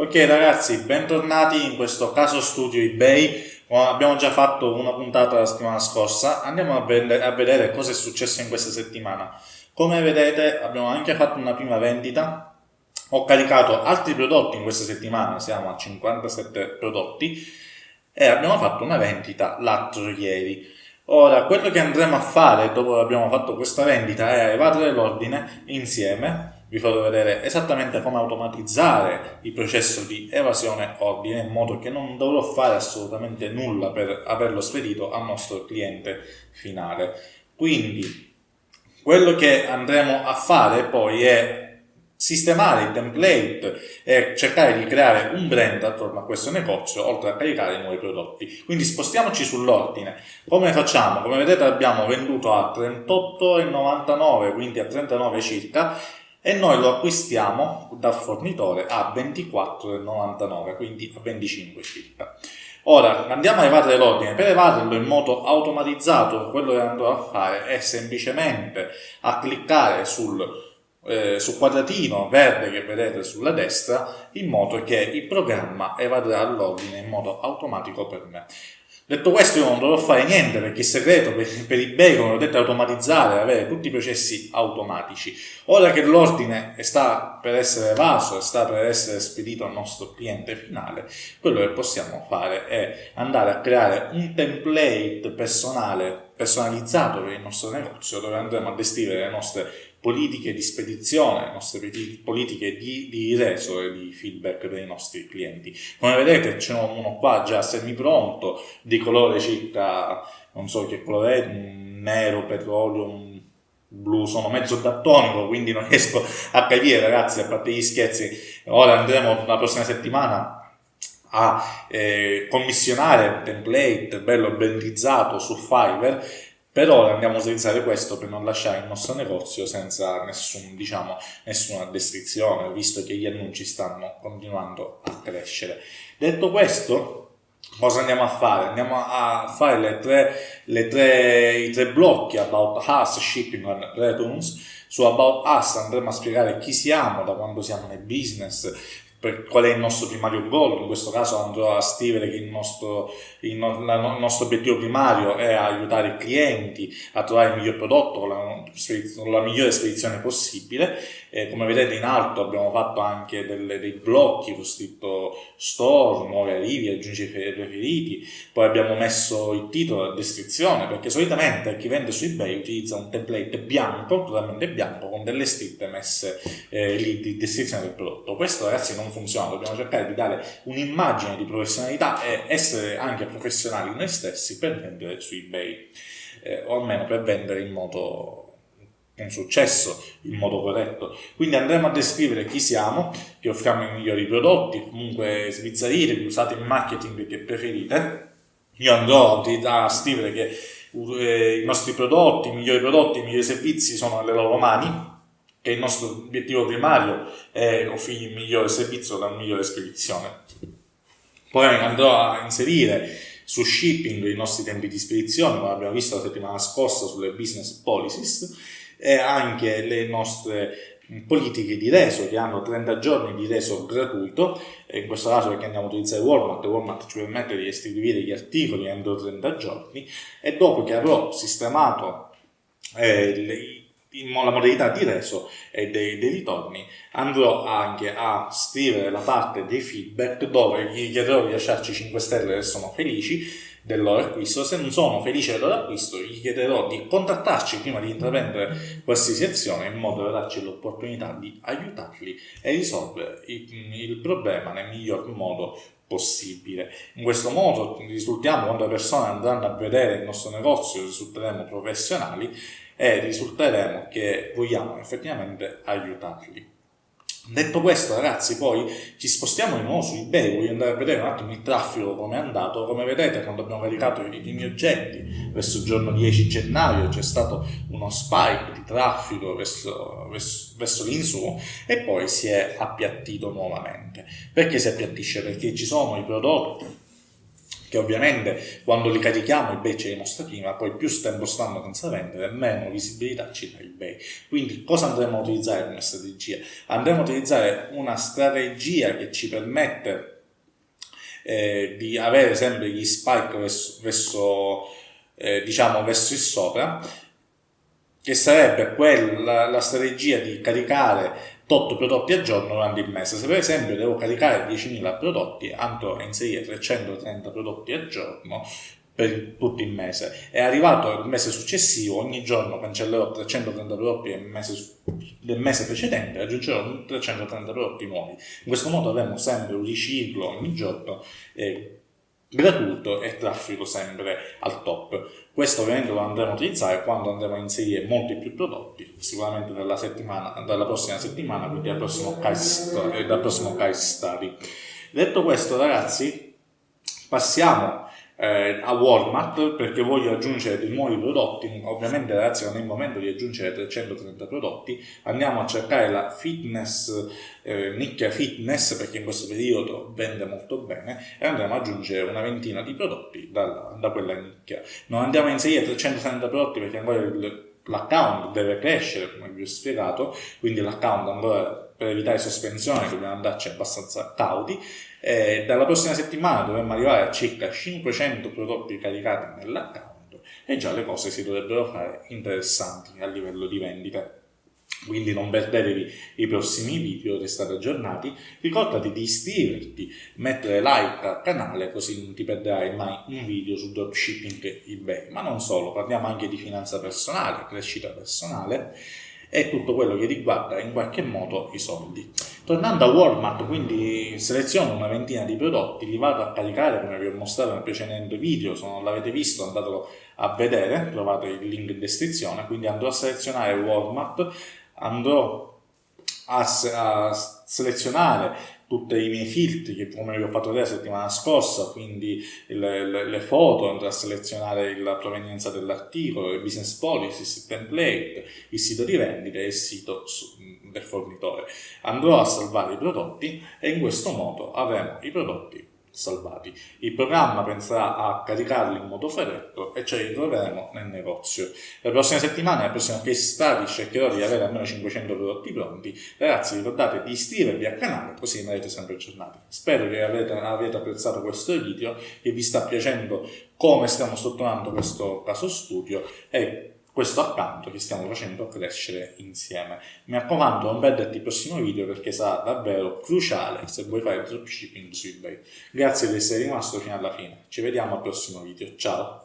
Ok ragazzi, bentornati in questo caso studio eBay. Abbiamo già fatto una puntata la settimana scorsa, andiamo a, vedere, a vedere cosa è successo in questa settimana. Come vedete abbiamo anche fatto una prima vendita, ho caricato altri prodotti in questa settimana, siamo a 57 prodotti e abbiamo fatto una vendita l'altro ieri. Ora, quello che andremo a fare dopo che abbiamo fatto questa vendita è evadere l'ordine insieme vi farò vedere esattamente come automatizzare il processo di evasione ordine in modo che non dovrò fare assolutamente nulla per averlo spedito al nostro cliente finale. Quindi quello che andremo a fare poi è sistemare i template e cercare di creare un brand attorno a questo negozio oltre a caricare i nuovi prodotti quindi spostiamoci sull'ordine come facciamo? come vedete abbiamo venduto a 38,99 quindi a 39 circa e noi lo acquistiamo dal fornitore a 24,99 quindi a 25 circa. Ora andiamo a evadere l'ordine. Per evaderlo in modo automatizzato quello che andrò a fare è semplicemente a cliccare sul eh, sul quadratino verde che vedete sulla destra in modo che il programma evadrà l'ordine in modo automatico per me Detto questo io non dovrò fare niente perché il segreto per, per eBay, come ho detto, è automatizzare, avere tutti i processi automatici. Ora che l'ordine sta per essere evaso e sta per essere spedito al nostro cliente finale, quello che possiamo fare è andare a creare un template personale, personalizzato per il nostro negozio dove andremo a descrivere le nostre politiche di spedizione, le nostre politiche di, di reso e di feedback per i nostri clienti. Come vedete c'è uno qua già semi pronto, di colore circa, non so che colore è, nero, petrolio, blu, sono mezzo dattonico, quindi non riesco a capire ragazzi, a parte gli scherzi. Ora andremo la prossima settimana a eh, commissionare un template bello bellizzato su Fiverr per ora andiamo a utilizzare questo per non lasciare il nostro negozio senza nessun, diciamo, nessuna descrizione, visto che gli annunci stanno continuando a crescere. Detto questo, cosa andiamo a fare? Andiamo a fare le tre, le tre, i tre blocchi About Us, Shipping and Returns. Su About Us andremo a spiegare chi siamo, da quando siamo nel business, per qual è il nostro primario goal, in questo caso andrò a scrivere che il nostro, il, no, la, il nostro obiettivo primario è aiutare i clienti a trovare il miglior prodotto con la, la migliore spedizione possibile. Eh, come vedete in alto abbiamo fatto anche delle, dei blocchi con scritto store, nuovi arrivi, aggiungi preferiti, poi abbiamo messo il titolo, la descrizione, perché solitamente chi vende su eBay utilizza un template bianco, totalmente bianco, con delle scritte messe eh, lì di descrizione del prodotto. Questo ragazzi non non funziona, dobbiamo cercare di dare un'immagine di professionalità e essere anche professionali noi stessi per vendere su eBay, eh, o almeno per vendere in modo con successo, in modo corretto. Quindi andremo a descrivere chi siamo, che offriamo i migliori prodotti, comunque sbizzarrire, che usate il marketing che preferite. Io andrò a scrivere che eh, i nostri prodotti, i migliori prodotti, i migliori servizi sono nelle loro mani, che il nostro obiettivo primario è offrire il migliore servizio la migliore spedizione. Poi andrò a inserire su shipping i nostri tempi di spedizione, come abbiamo visto la settimana scorsa sulle business policies, e anche le nostre politiche di reso che hanno 30 giorni di reso gratuito, in questo caso perché andiamo a utilizzare Walmart, Walmart ci permette di distribuire gli articoli entro 30 giorni e dopo che avrò sistemato eh, la modalità di reso e dei, dei, ritorni andrò anche a scrivere la parte dei feedback dove gli chiederò di lasciarci 5 stelle se sono felici del loro acquisto se non sono felici del loro acquisto gli chiederò di contattarci prima di intraprendere qualsiasi azione in modo da darci l'opportunità di aiutarli e risolvere il, il problema nel miglior modo possibile. In questo modo risultiamo quando le persone andranno a vedere il nostro negozio risulteremo professionali e risulteremo che vogliamo effettivamente aiutarli. Detto questo ragazzi poi ci spostiamo di nuovo su eBay, voglio andare a vedere un attimo il traffico come è andato, come vedete quando abbiamo caricato i primi oggetti verso il giorno 10 gennaio c'è stato uno spike di traffico verso, verso, verso l'insu e poi si è appiattito nuovamente. Perché si appiattisce? Perché ci sono i prodotti che ovviamente quando li carichiamo eBay ce li mostra prima, poi più tempo stanno senza vendere, meno visibilità ci dà eBay. Quindi cosa andremo a utilizzare come strategia? Andremo a utilizzare una strategia che ci permette eh, di avere sempre gli spike verso, verso eh, diciamo verso il sopra, che sarebbe quella, la strategia di caricare tot prodotti al giorno durante il mese. Se per esempio devo caricare 10.000 prodotti, andrò a inserire 330 prodotti al giorno per tutto il mese. È arrivato il mese successivo, ogni giorno cancellerò 330 prodotti del mese, del mese precedente e aggiungerò 330 prodotti nuovi. In questo modo avremo sempre un riciclo ogni giorno. Eh, gratuito e traffico sempre al top. Questo ovviamente lo andremo a utilizzare quando andremo a inserire molti più prodotti, sicuramente dalla, settimana, dalla prossima settimana, quindi dal prossimo case, eh, dal study. Detto questo ragazzi, passiamo eh, a Walmart perché voglio aggiungere dei nuovi prodotti ovviamente ragazzi non è il momento di aggiungere 330 prodotti andiamo a cercare la fitness eh, nicchia fitness perché in questo periodo vende molto bene e andremo ad aggiungere una ventina di prodotti da, da quella nicchia. Non andiamo a inserire 330 prodotti perché ancora il, l'account deve crescere come vi ho spiegato quindi l'account ancora per evitare sospensione dobbiamo andarci abbastanza cauti eh, dalla prossima settimana dovremmo arrivare a circa 500 prodotti caricati nell'account e già le cose si dovrebbero fare interessanti a livello di vendite. Quindi non perdetevi i prossimi video, restate aggiornati, ricordati di iscriverti, mettere like al canale così non ti perderai mai un video su dropshipping eBay. Ma non solo, parliamo anche di finanza personale, crescita personale e tutto quello che riguarda in qualche modo i soldi. Tornando a Walmart, quindi seleziono una ventina di prodotti, li vado a caricare come vi ho mostrato nel precedente video, se non l'avete visto andatelo a vedere, trovate il link in descrizione, quindi andrò a selezionare Walmart, andrò a, a selezionare tutti i miei filtri come vi ho fatto vedere la settimana scorsa, quindi le, le, le foto, andrò a selezionare la provenienza dell'articolo, il business policy, il template, il sito di vendita e il sito del fornitore. Andrò a salvare i prodotti e in questo modo avremo i prodotti salvati. Il programma penserà a caricarli in modo freddo e ce li troveremo nel negozio. La prossima settimana, la prossima case cercherò di avere almeno 500 prodotti pronti. Ragazzi, ricordate di iscrivervi al canale così rimarrete sempre aggiornati. Spero che avete, avete apprezzato questo video, che vi sta piacendo come stiamo strutturando questo caso studio e questo accanto che stiamo facendo crescere insieme. Mi raccomando, non perderti il prossimo video perché sarà davvero cruciale se vuoi fare dropshipping su eBay. Grazie di essere rimasto fino alla fine. Ci vediamo al prossimo video. Ciao!